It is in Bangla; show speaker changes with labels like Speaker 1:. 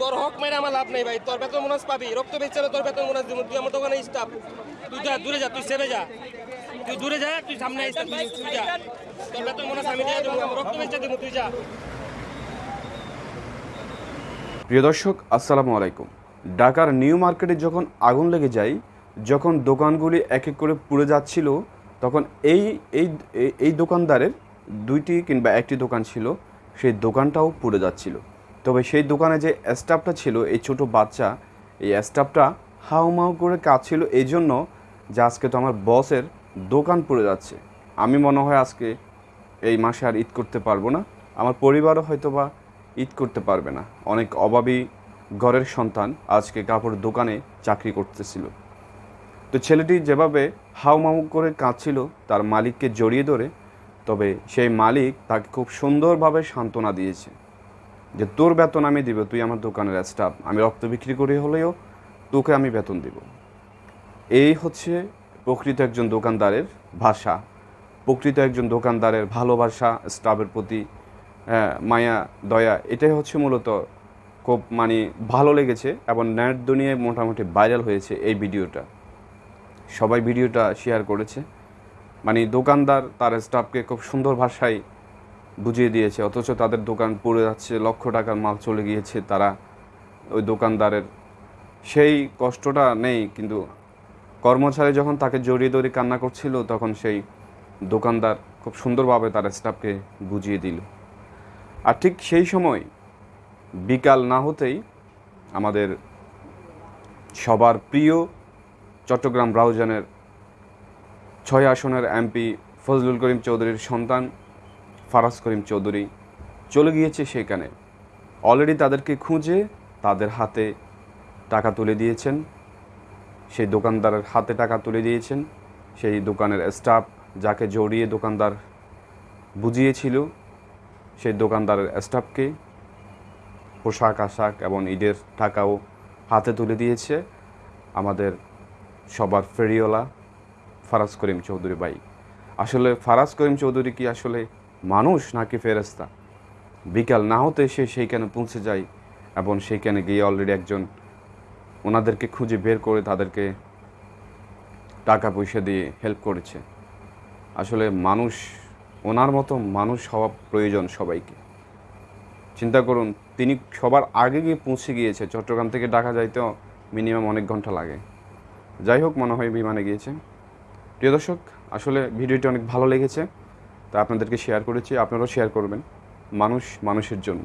Speaker 1: তোর হক মেরে আমার লাভ নেই ভাই। তোর বেতন মনে পাবি। রক্ত বেচছে তোর বেতন মনে দিব। তুই আমার দোকানে স্টাফ তুই যা, দূরে যা, তুই সেবে যা। তুই দূরে যা, তুই সামনে আসতে তুই যা। তোর বেতন মনে আমি দিয়ে দেবো রক্ত বেচছে, দিব, তুই যা।
Speaker 2: প্রিয় দর্শক, আসসালামু আলাইকুম। ঢাকার নিউ মার্কেটে যখন আগুন লেগে যায়, যখন দোকানগুলি এক এক করে পুড়ে যাচ্ছিল, তখন এই, এই- এই দোকানদারের দুইটি কিংবা একটি দোকান ছিল, সেই দোকানটাও পুড়ে যাচ্ছিল। তবে সেই দোকানে যে স্টাফটা ছিল, এই ছোট বাচ্চা, এই স্টাফটা হাউমাউ করে কাঁদছিল। এই জন্য যে আজকে তো আমার বসের দোকান পড়ে যাচ্ছে। আমি মনে হয় আজকে এই মাসে আর ঈদ করতে পারব না। আমার পরিবারও হয়তো বা ঈদ করতে পারবে না। অনেক অভাবী ঘরের সন্তান আজকে কাপড় দোকানে চাকরি করতেছিল। তো ছেলেটি যেভাবে হাউমাউ করে কাঁদছিল, তার মালিককে জড়িয়ে ধরে, তবে সেই মালিক তাকে খুব সুন্দরভাবে সান্ত্বনা দিয়েছে। যে তোর বেতন আমি দিব, তুই আমার দোকানের স্টাফ আমি রক্ত বিক্রি করে হলেও তোকে আমি বেতন দিব। এই হচ্ছে প্রকৃত একজন দোকানদারের ভাষা। প্রকৃত একজন দোকানদারের ভালোবাসা স্টাফের প্রতি মায়া, দয়া, এটাই হচ্ছে মূলত খুব মানে ভালো লেগেছে এবং নেট দুনিয়ায় মোটামুটি ভাইরাল হয়েছে এই ভিডিওটা। সবাই ভিডিওটা শেয়ার করেছে। মানে দোকানদার তার স্টাফকে খুব সুন্দর ভাষায় বুঝিয়ে দিয়েছে, অথচ তাদের দোকান পড়ে যাচ্ছে, লক্ষ টাকার মাল চলে গিয়েছে তারা, ওই দোকানদারের। সেই কষ্টটা নেই, কিন্তু কর্মচারী যখন তাকে জড়িয়ে ধরে কান্না করছিল, তখন সেই দোকানদার খুব সুন্দরভাবে তার স্টাফকে বুঝিয়ে দিল। আর ঠিক সেই সময়, বিকাল না হতেই আমাদের সবার প্রিয় চট্টগ্রাম ব্রাউজানের ছয় আসনের এমপি ফজলুল করিম চৌধুরীর সন্তান ফারাজ করিম চৌধুরী চলে গিয়েছে সেখানে অলরেডি তাদেরকে খুঁজে তাদের হাতে টাকা তুলে দিয়েছেন। সেই দোকানদারের হাতে টাকা তুলে দিয়েছেন। সেই দোকানের স্টাফ যাকে জড়িয়ে দোকানদার বুঝিয়েছিল, সেই দোকানদারের স্টাফকে পোশাক, আশাক এবং ঈদের টাকাও হাতে তুলে দিয়েছে আমাদের সবার ফেরিওলা ফারাজ করিম চৌধুরী ভাই। আসলে ফারাজ করিম চৌধুরী কি আসলে মানুষ নাকি ফেরেস্তা বিকাল না হতে সে সেইখানে পৌঁছে যায় এবং সেইখানে গিয়ে অলরেডি একজন ওনাদেরকে খুঁজে বের করে তাদেরকে টাকা পয়সা দিয়ে হেল্প করেছে। আসলে মানুষ, ওনার মতো মানুষ হওয়া প্রয়োজন সবাইকে। চিন্তা করুন, তিনি সবার আগে গিয়ে পৌঁছে গিয়েছে। চট্টগ্রাম থেকে ঢাকা যাইতেও মিনিমাম অনেক ঘণ্টা লাগে। যাই হোক, মনে হয় বিমানে গিয়েছে। প্রিয় দর্শক, আসলে ভিডিওটি অনেক ভালো লেগেছে। তা আপনাদেরকে শেয়ার করেছি আপনারাও শেয়ার করবেন। মানুষ মানুষের জন্য।